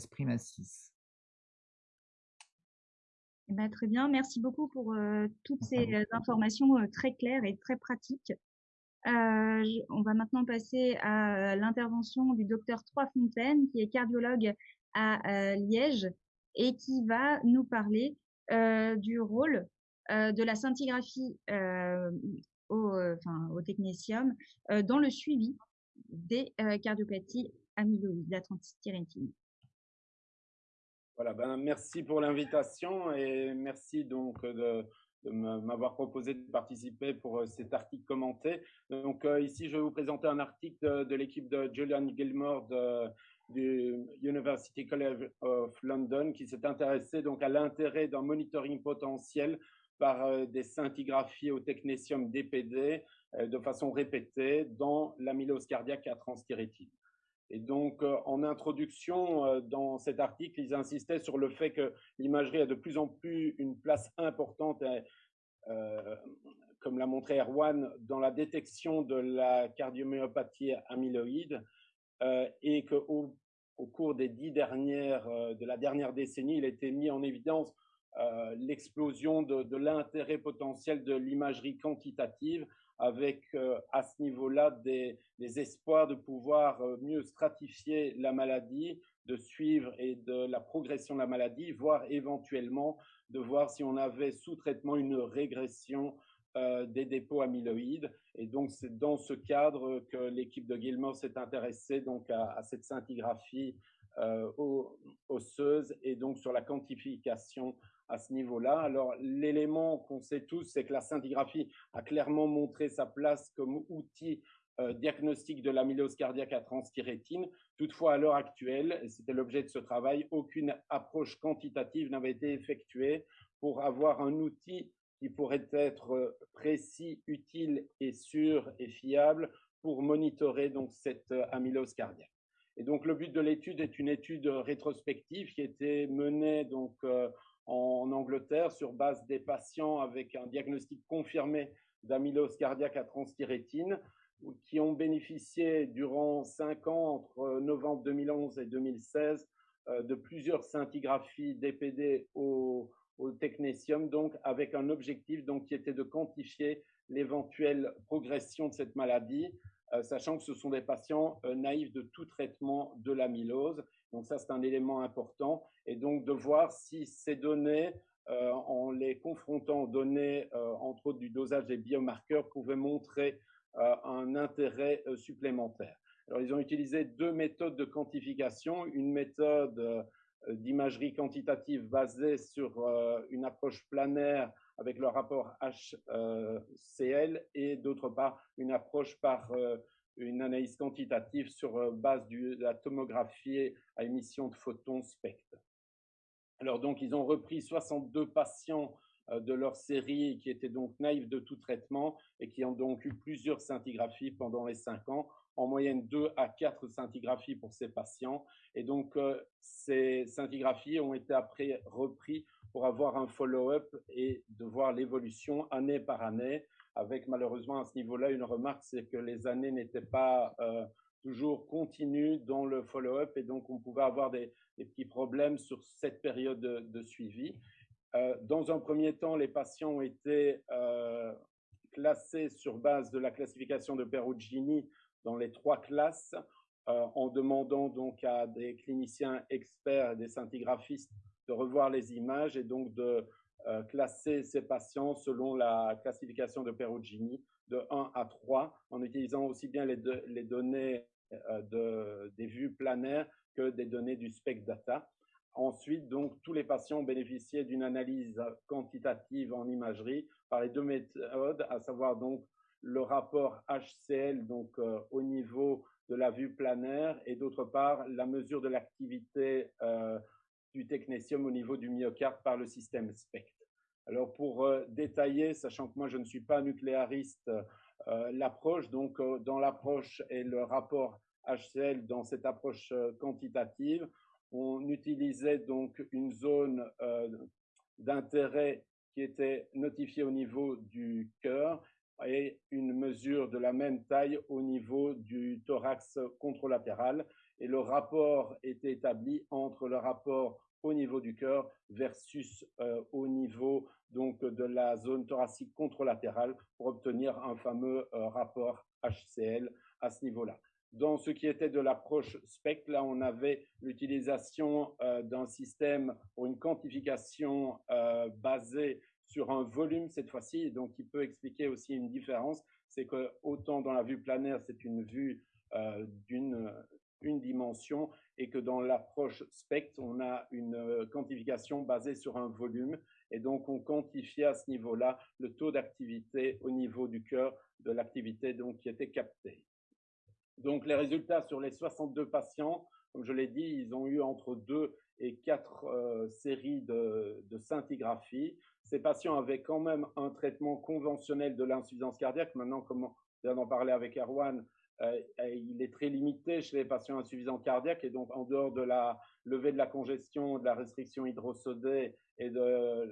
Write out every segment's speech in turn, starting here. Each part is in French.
esprit massif. Eh ben, très bien, merci beaucoup pour toutes ces informations très claires et très pratiques. on va maintenant passer à l'intervention du docteur Trois-Fontaines, qui est cardiologue à Liège et qui va nous parler du rôle de la scintigraphie au, enfin, au technétium dans le suivi des cardiopathies amyloïdes, la. Voilà, ben, merci pour l'invitation et merci donc de, m'avoir proposé de participer pour cet article commenté. Donc ici, je vais vous présenter un article de, l'équipe de Julian Gilmore du University College of London qui s'est intéressé donc à l'intérêt d'un monitoring potentiel par euh, des scintigraphies au technétium DPD euh, de façon répétée dans l'amylose cardiaque à transthyrétine. Et donc, euh, en introduction, dans cet article, ils insistaient sur le fait que l'imagerie a de plus en plus une place importante, comme l'a montré Erwan, dans la détection de la cardiomyopathie amyloïde, et qu'au au cours des dix dernières, de la dernière décennie, il été mis en évidence euh, l'explosion de, l'intérêt potentiel de l'imagerie quantitative avec euh, à ce niveau-là des, espoirs de pouvoir euh, mieux stratifier la maladie, de suivre et de la progression de la maladie, voire éventuellement de voir si on avait sous traitement une régression des dépôts amyloïdes. Et donc, c'est dans ce cadre que l'équipe de Gilmore s'est intéressée donc à, cette scintigraphie osseuse et donc sur la quantification à ce niveau-là. Alors, l'élément qu'on sait tous, c'est que la scintigraphie a clairement montré sa place comme outil euh, diagnostic de l'amylose cardiaque à transthyrétine. Toutefois, à l'heure actuelle, et c'était l'objet de ce travail, aucune approche quantitative n'avait été effectuée pour avoir un outil qui pourrait être précis, utile et sûr et fiable pour monitorer donc cette euh, amylose cardiaque. Et donc le but de l'étude est une étude rétrospective qui était menée donc euh, en Angleterre sur base des patients avec un diagnostic confirmé d'amylose cardiaque à transthyrétine qui ont bénéficié durant cinq ans, entre novembre 2011 et 2016, euh, de plusieurs scintigraphies DPD au, au technétium, donc avec un objectif donc, qui était de quantifier l'éventuelle progression de cette maladie, sachant que ce sont des patients euh, naïfs de tout traitement de l'amylose donc ça, c'est un élément important. Et donc de voir si ces données, euh, en les confrontant aux données, euh, entre autres du dosage des biomarqueurs, pouvaient montrer euh, un intérêt supplémentaire. Alors ils ont utilisé deux méthodes de quantification, une méthode d'imagerie quantitative basée sur une approche planaire avec le rapport HCL et d'autre part une approche par une analyse quantitative sur euh, base de la tomographie à émission de photons spectre. Alors donc, ils ont repris 62 patients euh, de leur série qui étaient donc naïfs de tout traitement et qui ont donc eu plusieurs scintigraphies pendant les 5 ans, en moyenne 2 à 4 scintigraphies pour ces patients. Et donc, euh, ces scintigraphies ont été après repris pour avoir un follow-up et de voir l'évolution année par année avec malheureusement à ce niveau-là une remarque, c'est que les années n'étaient pas euh, toujours continues dans le follow-up et donc on pouvait avoir des, petits problèmes sur cette période de, suivi. Euh, dans un premier temps, les patients ont été euh, classés sur base de la classification de Perugini dans les trois classes, en demandant donc à des cliniciens experts, des scintigraphistes de revoir les images et donc de euh, classer ces patients selon la classification de Perugini de 1 à 3 en utilisant aussi bien les, données euh, de, des vues planaires que des données du SPEC data. Ensuite, donc, tous les patients bénéficié d'une analyse quantitative en imagerie par les deux méthodes, à savoir donc le rapport HCL donc euh, au niveau de la vue planaire et d'autre part la mesure de l'activité du technétium au niveau du myocarde par le système SPECT. Alors pour euh, détailler, sachant que moi je ne suis pas nucléariste, euh, l'approche, donc euh, dans l'approche et le rapport HCL dans cette approche quantitative, on utilisait donc une zone d'intérêt qui était notifiée au niveau du cœur et une mesure de la même taille au niveau du thorax contralatéral et le rapport était établi entre le rapport au niveau du cœur versus euh, au niveau donc de la zone thoracique contralatérale pour obtenir un fameux euh, rapport HCl à ce niveau-là. Dans ce qui était de l'approche SPECT, là, on avait l'utilisation euh, d'un système pour une quantification basée sur un volume cette fois-ci, donc qui peut expliquer aussi une différence. C'est que autant dans la vue planaire, c'est une vue d'une une dimension et que dans l'approche SPECT, on a une euh, quantification basée sur un volume et donc on quantifie à ce niveau-là le taux d'activité au niveau du cœur de l'activité donc qui était captée. Donc les résultats sur les 62 patients, comme je l'ai dit, ils ont eu entre 2 et 4 euh, séries de, de scintigraphie. Ces patients avaient quand même un traitement conventionnel de l'insuffisance cardiaque. Maintenant, comme on vient d'en parler avec Erwan, euh, il est très limité chez les patients insuffisants cardiaques et donc en dehors de la levée de la congestion, de la restriction hydrosodée et de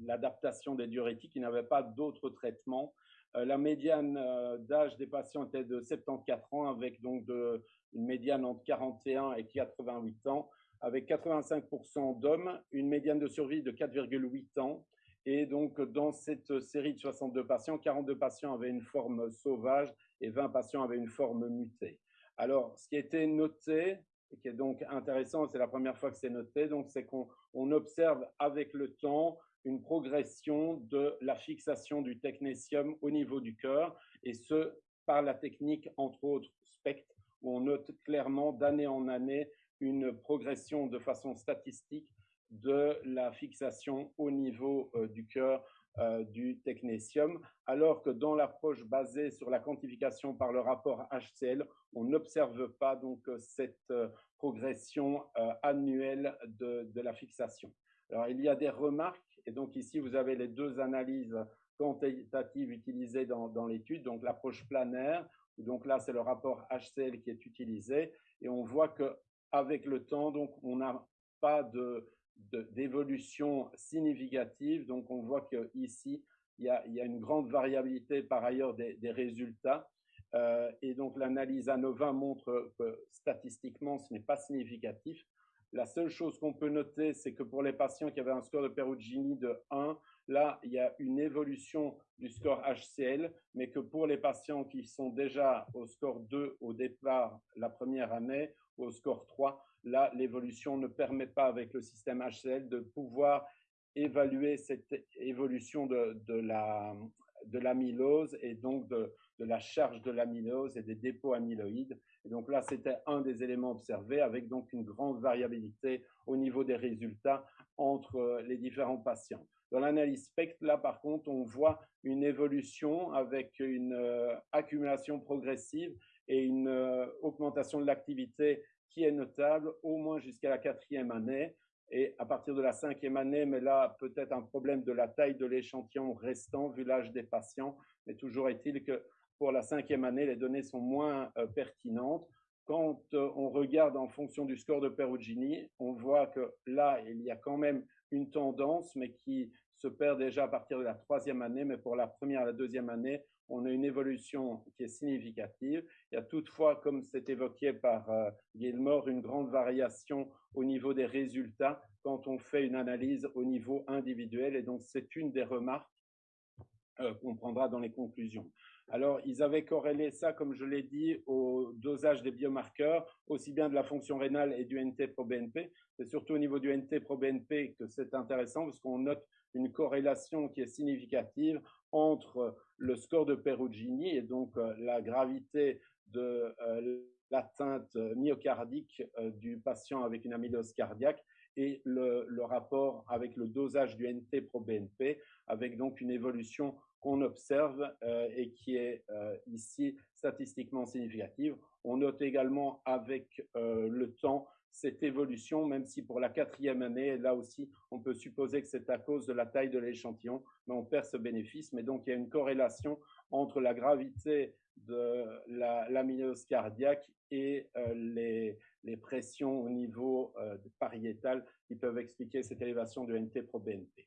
l'adaptation des diurétiques, il n'avait pas d'autres traitements. Euh, la médiane euh, d'âge des patients était de 74 ans avec donc une médiane entre 41 et 88 ans avec 85% d'hommes, une médiane de survie de 4,8 ans et donc, dans cette série de 62 patients, 42 patients avaient une forme sauvage et 20 patients avaient une forme mutée. Alors, ce qui a été noté, et qui est donc intéressant, c'est la première fois que c'est noté, donc c'est qu'on observe avec le temps une progression de la fixation du technétium au niveau du cœur, et ce, par la technique, entre autres, SPECT, où on note clairement d'année en année une progression de façon statistique de la fixation au niveau euh, du cœur euh, du technétium, alors que dans l'approche basée sur la quantification par le rapport HCl, on n'observe pas donc euh, cette progression annuelle de, la fixation. Alors il y a des remarques, et donc ici vous avez les deux analyses quantitatives utilisées dans, l'étude, donc l'approche planaire, donc là c'est le rapport HCl qui est utilisé, et on voit que avec le temps, donc on n'a pas de d'évolution significative. Donc, on voit qu'ici, il y, a, il y a une grande variabilité par ailleurs des, résultats. Euh, et donc, l'analyse ANOVA montre que statistiquement, ce n'est pas significatif. La seule chose qu'on peut noter, c'est que pour les patients qui avaient un score de Perugini de 1, là, il y a une évolution du score HCl, mais que pour les patients qui sont déjà au score 2 au départ la première année, au score 3, là, l'évolution ne permet pas avec le système HCl de pouvoir évaluer cette évolution de, de l'amylose et donc de, de, la charge de l'amylose et des dépôts amyloïdes. Et donc là, c'était un des éléments observés avec donc une grande variabilité au niveau des résultats entre les différents patients. Dans l'analyse SPECT, là, par contre, on voit une évolution avec une euh, accumulation progressive et une euh, augmentation de l'activité qui est notable au moins jusqu'à la quatrième année. Et à partir de la cinquième année, mais là, peut-être un problème de la taille de l'échantillon restant vu l'âge des patients. Mais toujours est-il que pour la cinquième année, les données sont moins euh, pertinentes. Quand euh, on regarde en fonction du score de Perugini, on voit que là, il y a quand même une tendance, mais qui se perd déjà à partir de la troisième année. Mais pour la première et la deuxième année, on a une évolution qui est significative. Il y a toutefois, comme c'est évoqué par euh, Gilmore, une grande variation au niveau des résultats quand on fait une analyse au niveau individuel. Et donc, c'est une des remarques euh, qu'on prendra dans les conclusions. Alors, ils avaient corrélé ça, comme je l'ai dit, au dosage des biomarqueurs, aussi bien de la fonction rénale et du NT-proBNP. C'est surtout au niveau du NT-proBNP que c'est intéressant parce qu'on note une corrélation qui est significative entre le score de Perugini et donc euh, la gravité de euh, l'atteinte myocardique euh, du patient avec une amylose cardiaque et le, rapport avec le dosage du NT-proBNP, avec donc une évolution qu'on observe et qui est ici statistiquement significative. On note également avec le temps cette évolution, même si pour la quatrième année, là aussi, on peut supposer que c'est à cause de la taille de l'échantillon, mais on perd ce bénéfice. Mais donc, il y a une corrélation entre la gravité de l'amylose cardiaque et euh, les, les, pressions au niveau euh, pariétal qui peuvent expliquer cette élévation du NT-proBNP.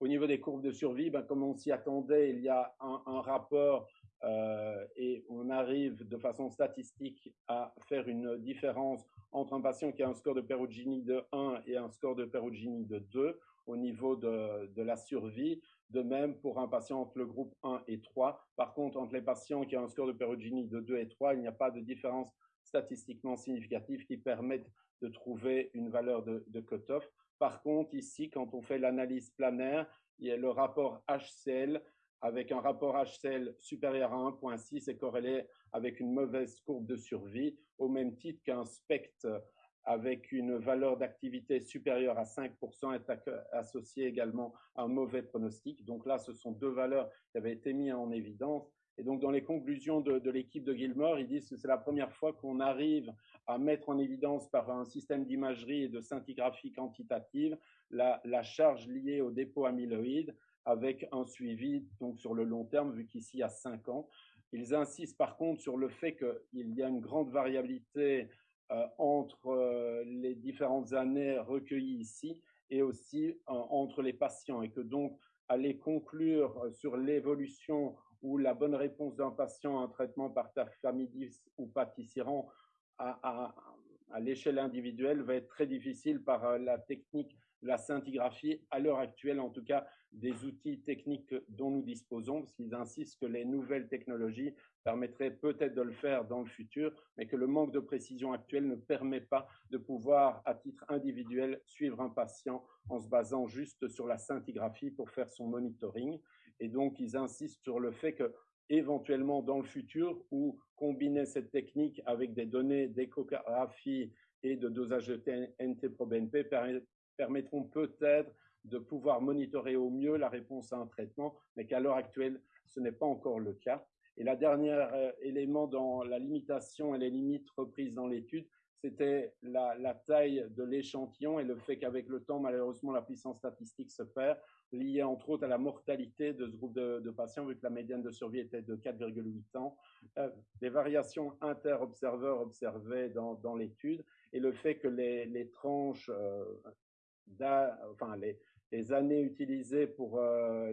Au niveau des courbes de survie, ben, comme on s'y attendait, il y a un, un rapport euh, et on arrive de façon statistique à faire une différence entre un patient qui a un score de Perugini de 1 et un score de Perugini de 2 au niveau de, de, la survie. De même pour un patient entre le groupe 1 et 3. Par contre, entre les patients qui ont un score de Perugini de 2 et 3, il n'y a pas de différence statistiquement significative qui permette de trouver une valeur de, cutoff. Par contre, ici, quand on fait l'analyse planaire, il y a le rapport HCL avec un rapport HCL supérieur à 1.6 est corrélé avec une mauvaise courbe de survie, au même titre qu'un spectre avec une valeur d'activité supérieure à 5% est associé également à un mauvais pronostic. Donc là, ce sont deux valeurs qui avaient été mises en évidence. Et donc, dans les conclusions de, l'équipe de Gilmore, ils disent que c'est la première fois qu'on arrive à mettre en évidence par un système d'imagerie et de scintigraphie quantitative la, la charge liée au dépôt amyloïde avec un suivi donc sur le long terme, vu qu'ici il y a 5 ans. Ils insistent par contre sur le fait qu'il y a une grande variabilité euh, entre euh, les différentes années recueillies ici et aussi euh, entre les patients et que donc aller conclure sur l'évolution ou la bonne réponse d'un patient à un traitement par tafamidis ou patisiran à, à, à l'échelle individuelle va être très difficile par la technique la scintigraphie, à l'heure actuelle en tout cas, des outils techniques dont nous disposons, parce qu'ils insistent que les nouvelles technologies permettraient peut-être de le faire dans le futur, mais que le manque de précision actuelle ne permet pas de pouvoir, à titre individuel, suivre un patient en se basant juste sur la scintigraphie pour faire son monitoring. Et donc, ils insistent sur le fait que éventuellement dans le futur, ou combiner cette technique avec des données d'échographie et de dosage de NT-proBNP permettront peut-être de pouvoir monitorer au mieux la réponse à un traitement, mais qu'à l'heure actuelle, ce n'est pas encore le cas. Et la dernière euh, élément dans la limitation et les limites reprises dans l'étude, c'était la, taille de l'échantillon et le fait qu'avec le temps, malheureusement, la puissance statistique se perd, liée entre autres à la mortalité de ce groupe de, patients, vu que la médiane de survie était de 4,8 ans, euh, des variations inter-observeurs observées dans, l'étude, et le fait que les, les tranches euh, enfin, les, années utilisées pour euh,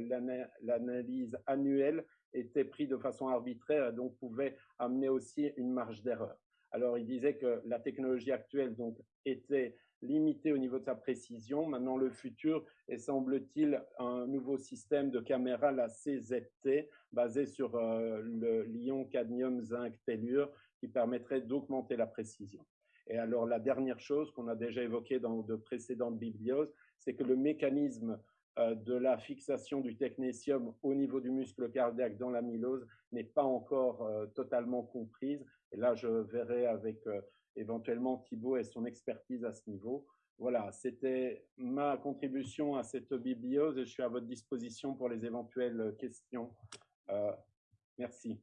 l'analyse annuelle étaient prises de façon arbitraire et donc pouvaient amener aussi une marge d'erreur. Alors, il disait que la technologie actuelle donc, était limitée au niveau de sa précision. Maintenant, le futur est, semble-t-il, un nouveau système de caméra, la CZT, basé sur euh, le l'ion cadmium zinc tellure, qui permettrait d'augmenter la précision. Et alors, la dernière chose qu'on a déjà évoquée dans de précédentes biblioses, c'est que le mécanisme euh, de la fixation du technétium au niveau du muscle cardiaque dans l'amylose n'est pas encore euh, totalement comprise. Et là, je verrai avec euh, éventuellement Thibault et son expertise à ce niveau. Voilà, c'était ma contribution à cette bibliose et je suis à votre disposition pour les éventuelles questions. merci.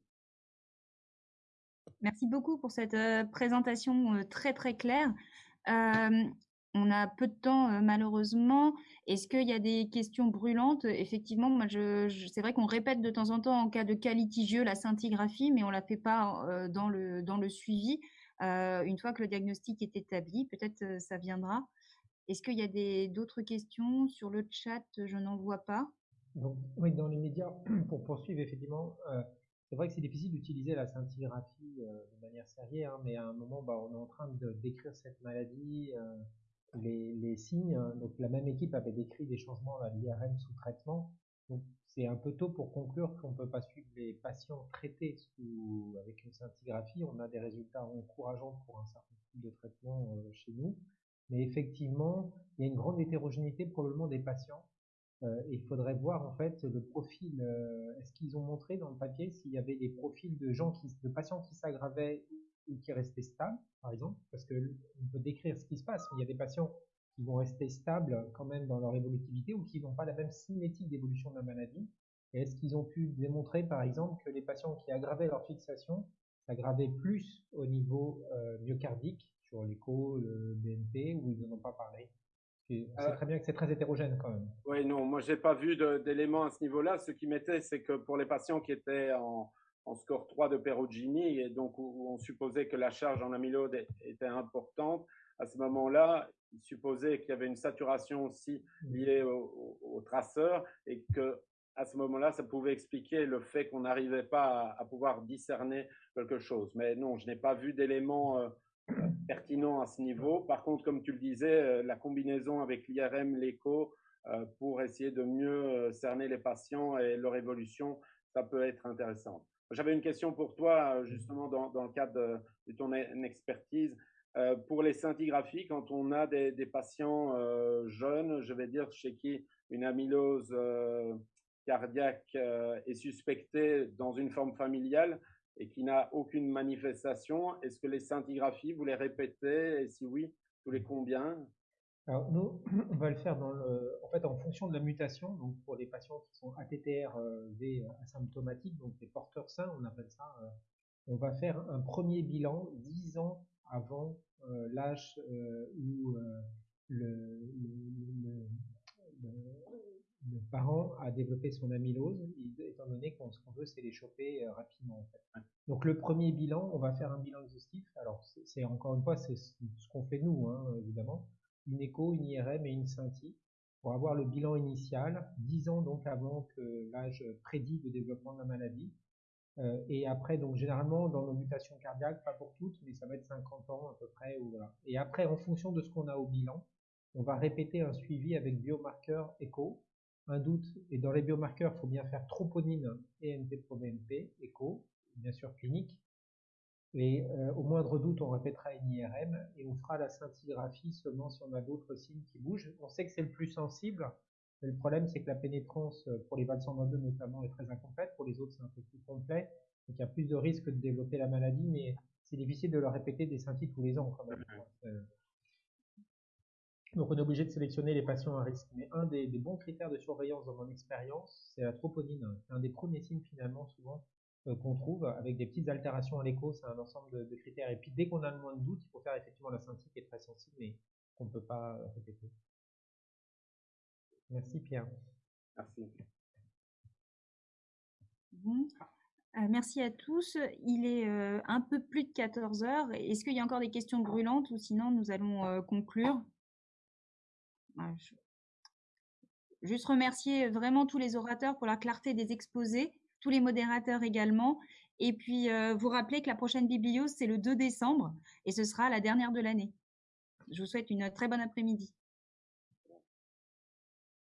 Merci beaucoup pour cette euh, présentation euh, très très claire. Euh, on a peu de temps malheureusement. Est-ce qu'il y a des questions brûlantes? Effectivement, c'est vrai qu'on répète de temps en temps en cas de cas litigieux la scintigraphie, mais on la fait pas dans le dans le suivi. une fois que le diagnostic est établi, peut-être ça viendra. Est-ce qu'il y a d'autres questions sur le chat? Je n'en vois pas. Donc, oui, dans les médias, pour poursuivre effectivement. C'est vrai que c'est difficile d'utiliser la scintigraphie euh, de manière sérieuse, hein, mais à un moment, bah, on est en train de décrire cette maladie, euh, les, les, signes. Hein. Donc la même équipe avait décrit des changements à l'IRM sous traitement. Donc c'est un peu tôt pour conclure qu'on ne peut pas suivre les patients traités sous, avec une scintigraphie. On a des résultats encourageants pour un certain type de traitement euh, chez nous. Mais effectivement, il y a une grande hétérogénéité probablement des patients euh, il faudrait voir en fait le profil. Euh, est-ce qu'ils ont montré dans le papier s'il y avait des profils de gens qui, de patients qui s'aggravaient ou qui restaient stables, par exemple, parce que on peut décrire ce qui se passe. Il y a des patients qui vont rester stables quand même dans leur évolutivité ou qui n'ont pas la même cinétique d'évolution de la maladie. Est-ce qu'ils ont pu démontrer, par exemple, que les patients qui aggravaient leur fixation s'aggravaient plus au niveau euh, myocardique sur l'écho, le BNP, ou ils n'en ont pas parlé? C'est euh, très bien que c'est très hétérogène quand même. Oui, non, moi j'ai pas vu d'éléments à ce niveau-là. Ce qui m'était, c'est que pour les patients qui étaient en, en score 3 de Perugini, et donc où on supposait que la charge en amylose était importante, à ce moment-là, il supposait qu'il y avait une saturation aussi liée au, au, au traceur et que à ce moment-là, ça pouvait expliquer le fait qu'on n'arrivait pas à, pouvoir discerner quelque chose. Mais non, je n'ai pas vu d'éléments euh, pertinents à ce niveau. Par contre, comme tu le disais, euh, la combinaison avec l'IRM, l'écho, euh, pour essayer de mieux cerner les patients et leur évolution, ça peut être intéressant. J'avais une question pour toi, justement, dans, dans le cadre de, ton e-, expertise. pour les scintigraphies, quand on a des, des patients jeunes, je vais dire chez qui une amylose cardiaque euh, est suspecté dans une forme familiale et qui n'a aucune manifestation, est-ce que les scintigraphies, vous les répétez? Et si oui, tous les combien? Alors nous, on va le faire dans le, en fait en fonction de la mutation. Donc pour les patients qui sont ATTR V asymptomatiques, donc les porteurs sains, on appelle ça. Euh, on va faire un premier bilan 10 ans avant euh, l'âge où le parent a développé son amylose, étant donné qu'on ce qu'on veut, c'est les choper euh, rapidement. En fait. Donc le premier bilan, on va faire un bilan exhaustif. Alors c'est encore une fois, c'est ce qu'on fait nous, hein, évidemment. Une écho, une IRM et une scintille pour avoir le bilan initial, 10 ans donc avant que l'âge prédit de développement de la maladie. Euh, et après, donc généralement dans nos mutations cardiaques, pas pour toutes, mais ça va être 50 ans à peu près. Ou voilà. Et après, en fonction de ce qu'on a au bilan, on va répéter un suivi avec biomarqueur écho un doute, et dans les biomarqueurs, il faut bien faire troponine et NT-proBNP, écho, bien sûr clinique. Et euh, au moindre doute, on répétera une IRM et on fera la scintigraphie seulement si on a d'autres signes qui bougent. On sait que c'est le plus sensible, mais le problème c'est que la pénétrance euh, pour les valves 122 notamment est très incomplète, pour les autres c'est un peu plus complet, donc il y a plus de risques de développer la maladie, mais c'est difficile de le répéter des scintilles tous les ans quand même. Euh, donc on est obligé de sélectionner les patients à risque. Mais un des, bons critères de surveillance dans mon expérience, c'est la troponine. C'est un des premiers signes finalement souvent euh, qu'on trouve avec des petites altérations à l'écho. C'est un ensemble de, critères. Et puis dès qu'on a le moins de doute, il faut faire effectivement la scintille qui est très sensible mais qu'on ne peut pas euh, répéter. Merci Pierre. Merci. Euh, merci à tous. Il est un peu plus de 14 heures. Est-ce qu'il y a encore des questions brûlantes ou sinon nous allons conclure? Juste remercier vraiment tous les orateurs pour la clarté des exposés, tous les modérateurs également. Et puis, euh, vous rappeler que la prochaine bibliose, c'est le 2 décembre et ce sera la dernière de l'année. Je vous souhaite une très bonne après-midi.